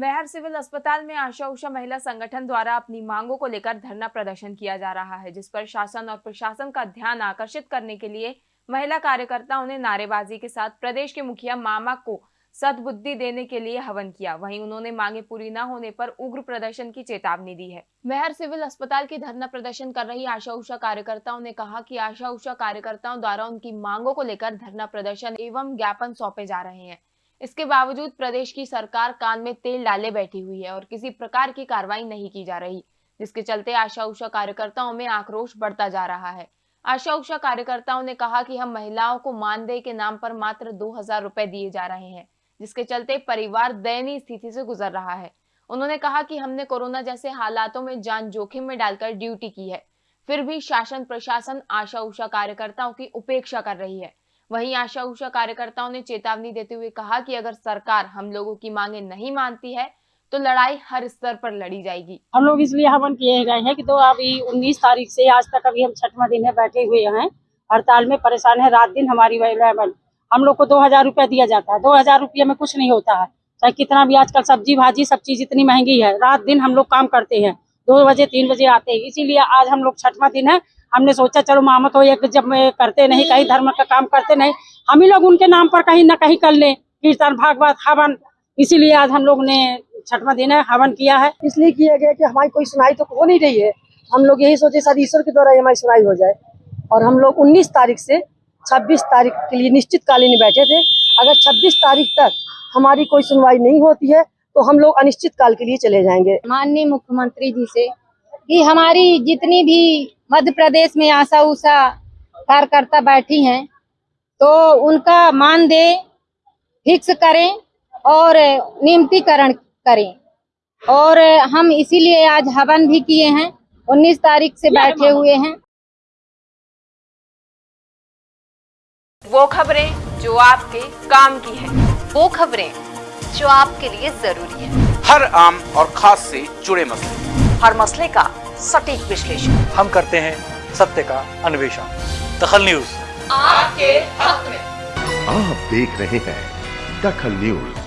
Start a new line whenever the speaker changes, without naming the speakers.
मेहर civil अस्पताल में आशा उषा महिला संगठन द्वारा अपनी मांगों को लेकर धरना प्रदर्शन किया जा रहा है, जिस पर शासन और प्रशासन का ध्यान आकर्षित करने के लिए महिला कार्यकर्ताओं ने नारेबाजी के साथ प्रदेश के मुखिया मामा को सदबुद्धि देने के लिए हवन किया। वहीं उन्होंने मांगे पूरी न होने पर उग्र प्रदर्शन की चेतावनी दी है। मेहर सिविल अस्पताल के धरना प्रदर्शन कर रही आशा उषा कार्यकर्ताओं ने कहा कि आशा उषा कार्यकर्ताओं द्वारा उनकी मांगों को लेकर धरना प्रदर्शन एवं ज्ञापन सौंपे जा रहे हैं। इसके बावजूद प्रदेश की सरकार कान में तेल डाले बैठी हुई है और किसी प्रकार की कार्रवाई नहीं की जा रही, जिसके चलते आशा उषा कार्यकर्ताओं में आक्रोश बढ़ता जा रहा है। आशा उषा कार्यकर्ताओं ने कहा कि हम महिलाओं को मानदेय के नाम पर मात्र दो हज़ार रुपए दिए जा रहे हैं, जिसके चलते परिवार दयनीय स्थिति से गुजर रहा है। उन्होंने कहा कि हमने कोरोना जैसे हालातों में जान जोखिम में डालकर ड्यूटी की है, फिर भी शासन प्रशासन आशा उषा कार्यकर्ताओं की उपेक्षा कर रही है। वहीं आशा उषा कार्यकर्ताओं ने चेतावनी देते हुए कहा कि अगर सरकार हम लोगों की मांगे नहीं मानती है तो लड़ाई हर स्तर पर लड़ी जाएगी।
हम लोग इसलिए हवन किए गए हैं कि तो अभी उन्नीस तारीख से आज तक अभी हम छठवा दिन है, बैठे हुए हैं, हड़ताल में परेशान है, रात दिन हमारी लेवल हम लोग को दो हज़ार रुपया दिया जाता है, दो हज़ार रुपये में कुछ नहीं होता है। चाहे कितना भी आजकल सब्ज़ी भाजी, सब चीज़ इतनी महँगी है, रात दिन हम लोग काम करते हैं, दो बजे, तीन बजे आते हैं। इसीलिए आज हम लोग छठवा दिन है हमने सोचा चलो मामत हो एक जब करते नहीं कहीं धर्म का काम करते नहीं हम ही लोग उनके नाम पर कहीं ना कहीं कर लें। कीर्तन भागवत हवन इसीलिए आज हम लोग ने छठवा दिन है हवन किया है।
इसलिए किया गया कि हमारी कोई सुनाई तो हो नहीं रही है। हम लोग यही सोचे सर ईश्वर के द्वारा हमारी सुनाई हो जाए। और हम लोग 19 तारीख से 26 तारीख के लिए निश्चित कालीन बैठे थे। अगर 26 तारीख तक हमारी कोई सुनवाई नहीं होती है तो हम लोग अनिश्चित काल के लिए चले जाएँगे।
माननीय मुख्यमंत्री जी से कि हमारी जितनी भी मध्य प्रदेश में आशा उषा कार्यकर्ता बैठी हैं तो उनका मानदेय फिक्स करें और नियमितीकरण करें। और हम इसीलिए आज हवन भी किए हैं 19 तारीख से बैठे हुए हैं।
वो खबरें जो आपके काम की है
वो खबरें जो आपके लिए ज़रूरी है।
हर आम और खास से जुड़े मसले।
हर मसले का सटीक विश्लेषण।
हम करते हैं सत्य का अन्वेषण। दखल न्यूज़।
आपके हक में।
आप देख रहे हैं दखल न्यूज़।